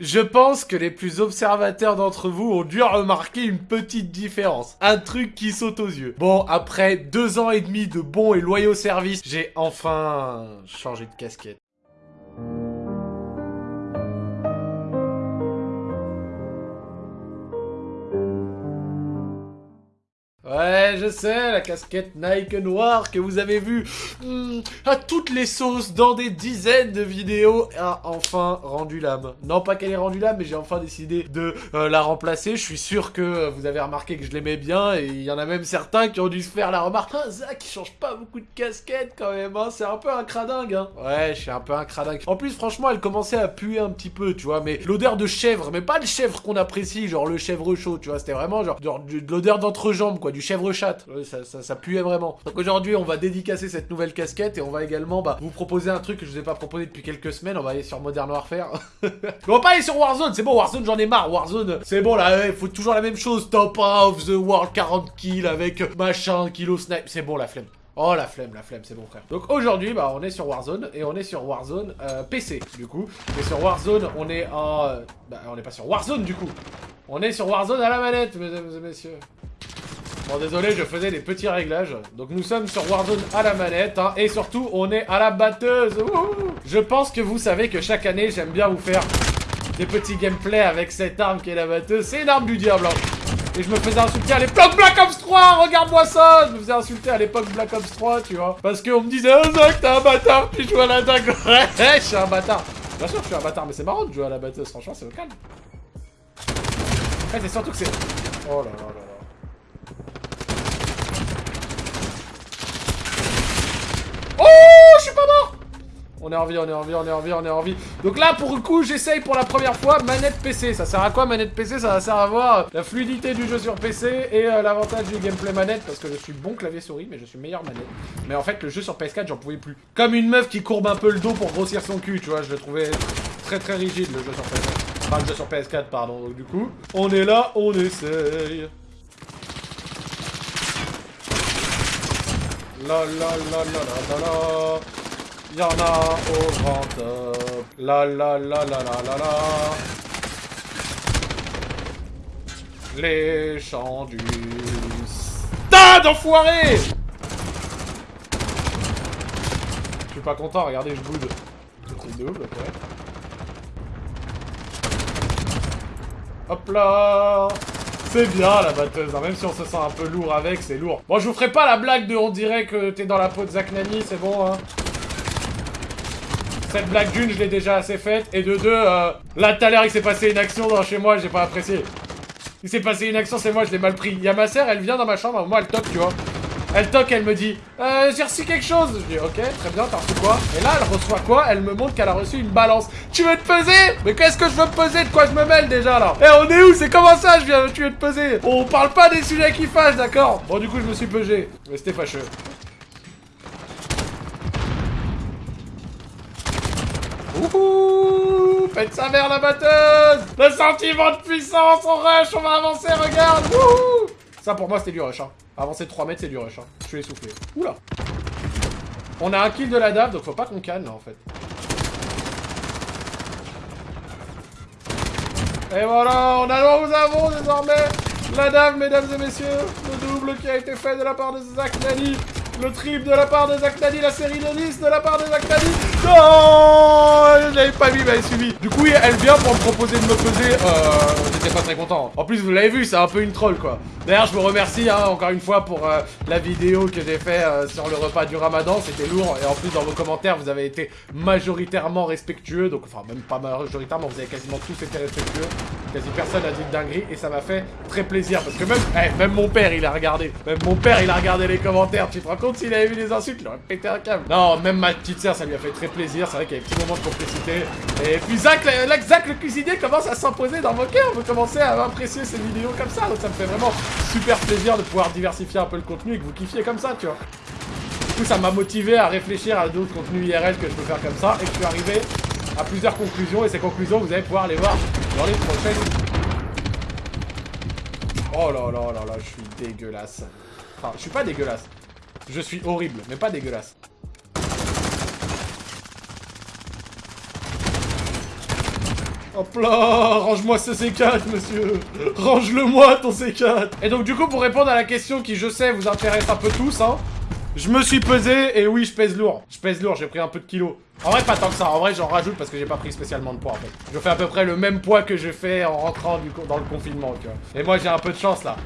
Je pense que les plus observateurs d'entre vous ont dû remarquer une petite différence. Un truc qui saute aux yeux. Bon, après deux ans et demi de bons et loyaux services, j'ai enfin changé de casquette. Ouais, je sais, la casquette Nike noire que vous avez vue hmm, à toutes les sauces dans des dizaines de vidéos a enfin rendu l'âme. Non, pas qu'elle ait rendu l'âme, mais j'ai enfin décidé de euh, la remplacer. Je suis sûr que vous avez remarqué que je l'aimais bien et il y en a même certains qui ont dû se faire la remarque. Ah, Zach, il change pas beaucoup de casquette quand même, hein. c'est un peu un cradingue. Hein. Ouais, je suis un peu un cradingue. En plus, franchement, elle commençait à puer un petit peu, tu vois, mais l'odeur de chèvre, mais pas le chèvre qu'on apprécie, genre le chèvre chaud, tu vois, c'était vraiment genre, genre de l'odeur d'entrejambe, quoi, du chèvre chat. ça, ça, puait vraiment. Donc aujourd'hui, on va dédicacer cette nouvelle casquette et on va également bah, vous proposer un truc que je vous ai pas proposé depuis quelques semaines. On va aller sur Modern Warfare. on va pas aller sur Warzone, c'est bon, Warzone, j'en ai marre. Warzone, c'est bon, là, il faut toujours la même chose. Top of the world, 40 kills avec machin, kilo snipe. C'est bon, la flemme. Oh la flemme, la flemme, c'est bon frère. Donc aujourd'hui, bah on est sur Warzone et on est sur Warzone euh, PC du coup. Et sur Warzone, on est en... Bah on n'est pas sur Warzone du coup. On est sur Warzone à la manette, mesdames et messieurs. Bon, désolé, je faisais des petits réglages. Donc nous sommes sur Warzone à la manette, hein, et surtout, on est à la batteuse. je pense que vous savez que chaque année, j'aime bien vous faire des petits gameplays avec cette arme qui est la batteuse. C'est une arme du diable, hein. Et je me faisais insulter à l'époque Black Ops 3, regarde-moi ça Je me faisais insulter à l'époque Black Ops 3, tu vois. Parce qu'on me disait, oh Zach, t'es un bâtard, tu joues à la dague. Ouais, je suis un bâtard. Bien sûr que je suis un bâtard, mais c'est marrant de jouer à la batteuse, franchement, c'est au calme. Fait, c'est surtout que c'est... Oh là là là. On est en vie, on est en vie, on est en vie, on est en vie. Donc là, pour le coup, j'essaye pour la première fois manette PC. Ça sert à quoi manette PC Ça servir à voir la fluidité du jeu sur PC et euh, l'avantage du gameplay manette parce que je suis bon clavier souris, mais je suis meilleur manette. Mais en fait, le jeu sur PS4, j'en pouvais plus. Comme une meuf qui courbe un peu le dos pour grossir son cul, tu vois. Je le trouvais très très rigide le jeu sur PS4. Enfin, le jeu sur PS4, pardon. Donc du coup, on est là, on essaye. La la la la la la la Y'en a au grand top. La la la la la la la. Les chants du enfoiré Je suis pas content, regardez, je boude. C'est double. Hop là c'est bien la batteuse, hein. même si on se sent un peu lourd avec, c'est lourd. Bon, je vous ferai pas la blague de on dirait que t'es dans la peau de Zach Nani, c'est bon, hein. Cette blague d'une, je l'ai déjà assez faite. Et de deux, euh, là tout à l'heure, il s'est passé une action dans chez moi, j'ai pas apprécié. Il s'est passé une action, c'est moi, je l'ai mal pris. Il y a ma sœur, elle vient dans ma chambre, moi elle toque, tu vois. Elle toque, elle me dit euh, j'ai reçu quelque chose. Je dis ok, très bien, t'as reçu quoi? Et là, elle reçoit quoi? Elle me montre qu'elle a reçu une balance. Tu veux te peser? Mais qu'est-ce que je veux peser? De quoi je me mêle déjà là? Eh, on est où? C'est comment ça Je viens, tu veux te peser? On parle pas des sujets qui fâchent, d'accord? Bon, du coup, je me suis pesé. Mais c'était fâcheux. Ouhou Faites sa mère la batteuse Le sentiment de puissance, on rush, on va avancer, regarde Ouhou Ça pour moi c'était du rush, hein. Avancer 3 mètres c'est du rush, hein. Je suis essoufflé. Oula On a un kill de la dave, donc faut pas qu'on canne là en fait. Et voilà, on a, nous avons désormais la dave, mesdames et messieurs, le double qui a été fait de la part de Zach Nani le trip de la part de Zach la série de 10 de la part de Zach Non Je l'avais pas vu, mais elle suivi. Du coup, elle vient pour me proposer de me peser. Euh, J'étais pas très content. En plus, vous l'avez vu, c'est un peu une troll, quoi. D'ailleurs, je vous remercie, hein, encore une fois, pour euh, la vidéo que j'ai fait euh, sur le repas du ramadan. C'était lourd. Et en plus, dans vos commentaires, vous avez été majoritairement respectueux. Donc, enfin, même pas majoritairement, vous avez quasiment tous été respectueux. Quasi personne a dit de dinguerie. Et ça m'a fait très plaisir. Parce que même, eh, même mon père, il a regardé. Même mon père, il a regardé les commentaires. Tu te rends compte? S'il avait vu les insultes, il aurait pété un câble. Non, même ma petite sœur, ça lui a fait très plaisir. C'est vrai qu'il y a des petits moments de complicité. Et puis Zach, Zach, le cuisinier commence à s'imposer dans vos cœurs. Vous commencez à apprécier ces vidéos comme ça. Donc ça me fait vraiment super plaisir de pouvoir diversifier un peu le contenu et que vous kiffiez comme ça, tu vois. Du coup, ça m'a motivé à réfléchir à d'autres contenus IRL que je peux faire comme ça. Et je suis arrivé à plusieurs conclusions. Et ces conclusions, vous allez pouvoir les voir dans les prochaines Oh là là là là, je suis dégueulasse. Enfin, je suis pas dégueulasse. Je suis horrible, mais pas dégueulasse. Hop là, range-moi ce C4, monsieur. Range-le-moi, ton C4. Et donc, du coup, pour répondre à la question qui, je sais, vous intéresse un peu tous, hein, je me suis pesé, et oui, je pèse lourd. Je pèse lourd, j'ai pris un peu de kilos. En vrai, pas tant que ça. En vrai, j'en rajoute parce que j'ai pas pris spécialement de poids, en fait. Je fais à peu près le même poids que j'ai fait en rentrant dans le confinement, tu. Et moi, j'ai un peu de chance, là.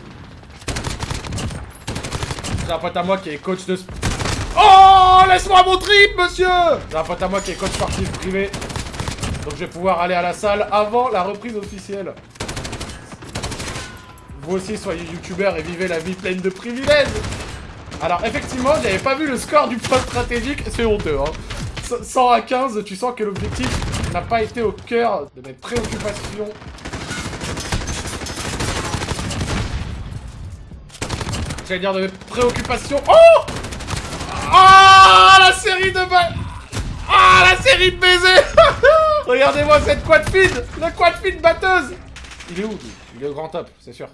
J'ai un pote à moi qui est coach de... Oh Laisse-moi mon trip, monsieur J'ai un pote à moi qui est coach sportif privé. Donc je vais pouvoir aller à la salle avant la reprise officielle. Vous aussi, soyez youtubeur et vivez la vie pleine de privilèges Alors effectivement, j'avais pas vu le score du poste stratégique, c'est honteux, hein. 100 à 15, tu sens que l'objectif n'a pas été au cœur de mes préoccupations. Dire de mes préoccupations. Oh Ah La série de balles Ah La série de baisers Regardez-moi cette quad feed La quad feed batteuse Il est où Il est au grand top, c'est sûr.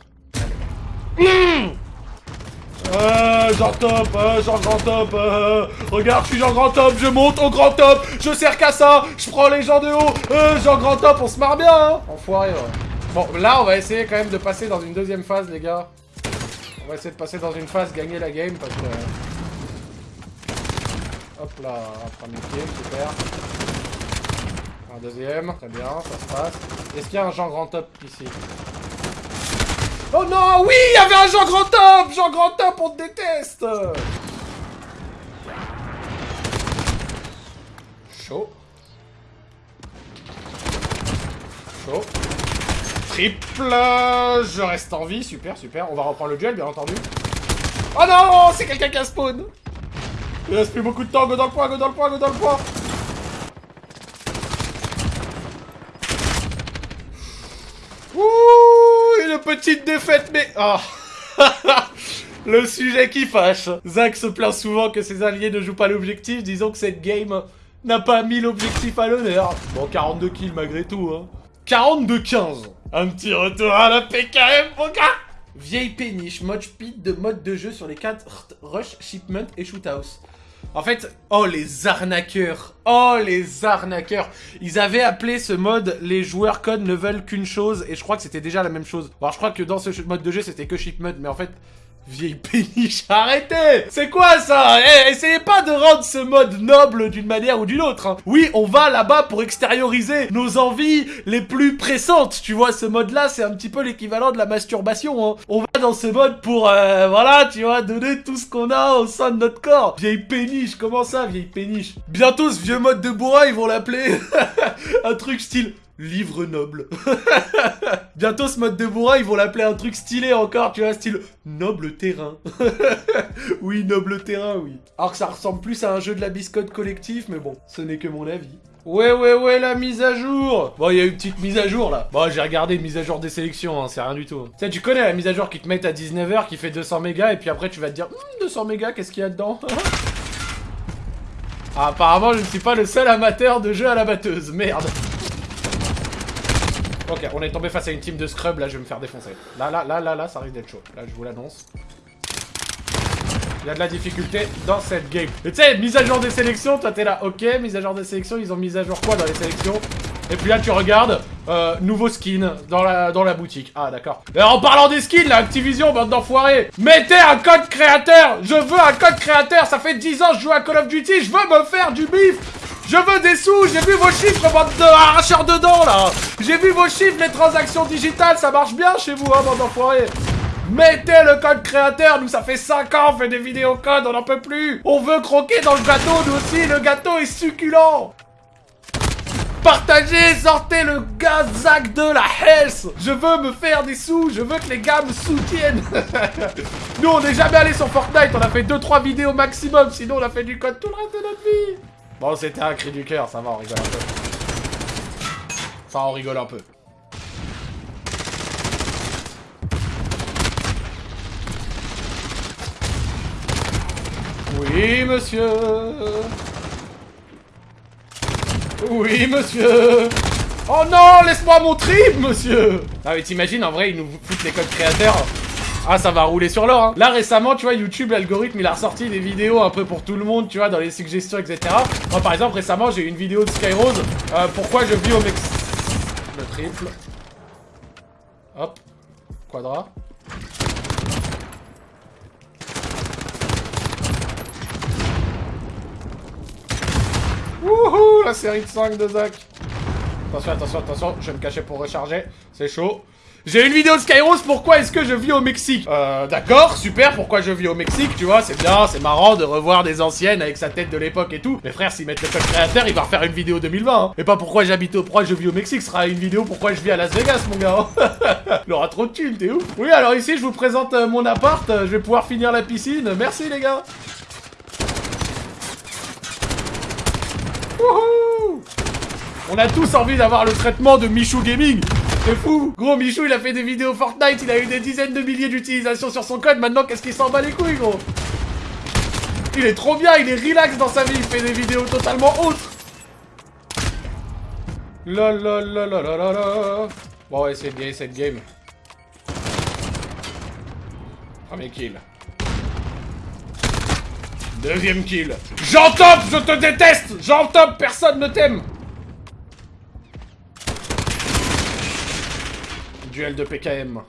Euh, genre top, euh, genre grand top, euh, regarde, je suis genre grand top, je monte au grand top, je sers qu'à ça, je prends les gens de haut, genre grand top, on se marre bien, hein Enfoiré, ouais. Bon, là, on va essayer quand même de passer dans une deuxième phase, les gars. On va essayer de passer dans une phase, gagner la game, parce que... Hop là, premier kill, super. Un deuxième, très bien, ça se passe. Est-ce qu'il y a un genre grand top ici? Oh non, oui, il y avait un Jean Grand Top Jean Grand Top, on te déteste Chaud. Chaud. Triple Je reste en vie, super, super. On va reprendre le duel, bien entendu. Oh non, c'est quelqu'un qui a spawn Il reste plus beaucoup de temps, go dans le point, go dans le point, go dans le point petite défaite, mais... Oh. Le sujet qui fâche. Zach se plaint souvent que ses alliés ne jouent pas l'objectif, disons que cette game n'a pas mis l'objectif à l'honneur. Bon, 42 kills malgré tout, hein. 42-15. Un petit retour à la PKM, mon gars Vieille péniche, mode speed de mode de jeu sur les 4 rush, shipment et shoothouse. En fait, oh les arnaqueurs Oh les arnaqueurs Ils avaient appelé ce mode « Les joueurs code ne veulent qu'une chose » et je crois que c'était déjà la même chose. Alors je crois que dans ce mode de jeu c'était que shipment, mais en fait Vieille péniche, arrêtez C'est quoi ça? Eh, essayez pas de rendre ce mode noble d'une manière ou d'une autre. Hein. Oui, on va là-bas pour extérioriser nos envies les plus pressantes. Tu vois, ce mode-là, c'est un petit peu l'équivalent de la masturbation. Hein. On va dans ce mode pour, euh, voilà, tu vois, donner tout ce qu'on a au sein de notre corps. Vieille péniche, comment ça, vieille péniche? Bientôt, ce vieux mode de bourrin, ils vont l'appeler un truc style livre noble. Bientôt, ce mode de bourrin, ils vont l'appeler un truc stylé encore, tu vois, style noble terrain. oui, noble terrain, oui. Alors que ça ressemble plus à un jeu de la biscotte collectif, mais bon, ce n'est que mon avis. Ouais, ouais, ouais, la mise à jour Bon, il y a une petite mise à jour, là. Bon, j'ai regardé une mise à jour des sélections, hein, c'est rien du tout. Tu sais, tu connais la mise à jour qui te met à 19h, qui fait 200 mégas, et puis après, tu vas te dire, 200 hum, mégas, qu'est-ce qu'il y a dedans? Ah, Apparemment, je ne suis pas le seul amateur de jeux à la batteuse, merde Ok, on est tombé face à une team de scrub, là je vais me faire défoncer. Là, là, là, là, là, ça risque d'être chaud. Là, je vous l'annonce. Il y a de la difficulté dans cette game. Mais tu sais, mise à jour des sélections, toi t'es là, ok, mise à jour des sélections, ils ont mis à jour quoi dans les sélections? Et puis là tu regardes, euh, nouveau skin dans la, dans la boutique. Ah d'accord. Et en parlant des skins, la Activision, bande d'enfoirés, mettez un code créateur Je veux un code créateur, ça fait 10 ans que je joue à Call of Duty, je veux me faire du bif je veux des sous, j'ai vu vos chiffres, bande de arracheurs dedans, là. J'ai vu vos chiffres, les transactions digitales, ça marche bien chez vous, hein, bande d'enfoirés. Mettez le code créateur, nous ça fait 5 ans, on fait des vidéos code, on n'en peut plus. On veut croquer dans le gâteau, nous aussi, le gâteau est succulent. Partagez, sortez le gazac de la health Je veux me faire des sous, je veux que les gars me soutiennent. Nous on n'est jamais allé sur Fortnite, on a fait 2-3 vidéos maximum, sinon on a fait du code tout le reste de notre vie Bon, c'était un cri du cœur, ça va, on rigole un peu. Enfin, on rigole un peu. Oui, monsieur Oui, monsieur Oh non, laisse-moi mon trip, monsieur Ah mais t'imagines, en vrai, ils nous foutent les codes créateurs ah, ça va rouler sur l'or, hein. Là, récemment, tu vois, YouTube, l'algorithme, il a ressorti des vidéos un peu pour tout le monde, tu vois, dans les suggestions, etc. Moi, par exemple, récemment, j'ai eu une vidéo de Skyrose. Euh, pourquoi je vis au Mexique Le triple. Hop. Quadra. Wouhou La série de 5 de Zach Attention, attention, attention, je vais me cacher pour recharger. C'est chaud. J'ai une vidéo de Skyros, pourquoi est-ce que je vis au Mexique Euh, d'accord, super, pourquoi je vis au Mexique, tu vois, c'est bien, c'est marrant de revoir des anciennes avec sa tête de l'époque et tout. Mais frère, s'ils mettent le code créateur, il va refaire une vidéo 2020, hein. Et pas pourquoi j'habite au pourquoi je vis au Mexique, ce sera une vidéo pourquoi je vis à Las Vegas, mon gars. il aura trop de thunes, t'es ouf. Oui, alors ici, je vous présente euh, mon appart, euh, je vais pouvoir finir la piscine, merci les gars. Wouhou On a tous envie d'avoir le traitement de Michou Gaming C'est fou. Gros, Michou, il a fait des vidéos Fortnite, il a eu des dizaines de milliers d'utilisations sur son code, maintenant qu'est-ce qu'il s'en bat les couilles, gros? Il est trop bien, il est relax dans sa vie, il fait des vidéos totalement autres. La la la la la la la. Bon, ouais, c'est bien cette game. Premier kill. Deuxième kill. Top, je te déteste. Top, personne ne t'aime Duel de PKM.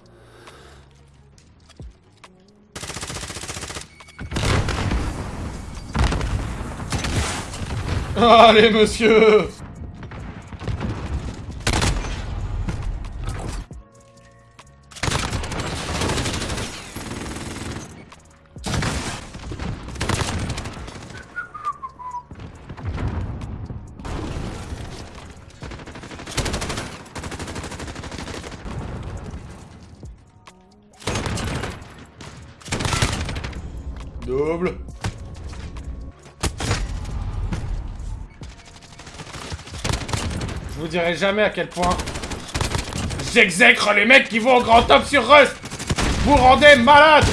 Allez, monsieur vous dirai jamais à quel point j'exècre les mecs qui vont au grand top sur Rust. Vous rendez malade.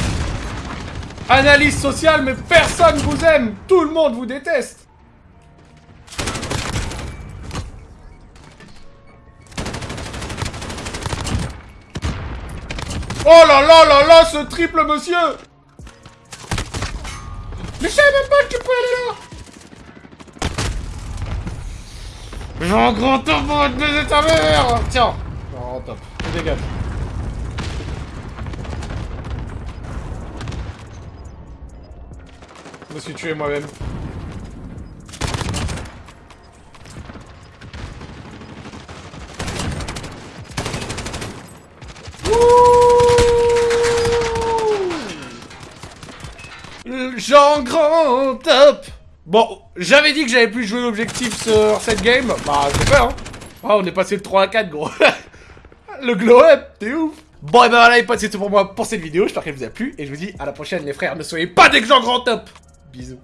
Analyse sociale, mais personne vous aime. Tout le monde vous déteste. Oh là là là là, ce triple monsieur mais je savais même pas que tu pouvais aller là Un grand top pour te baiser ta mère Tiens Grand top. Je dégage. Je me suis tué moi-même. Jean Grand Top Bon, j'avais dit que j'avais plus joué l'objectif sur cette game. Bah, j'ai peur, hein. Ah, on est passé de 3 à 4, gros. Le glow up, t'es ouf. Bon, et ben voilà, les potes, c'est tout pour moi pour cette vidéo. J'espère qu'elle vous a plu. Et je vous dis à la prochaine, les frères. Ne soyez pas des gens grand top. Bisous.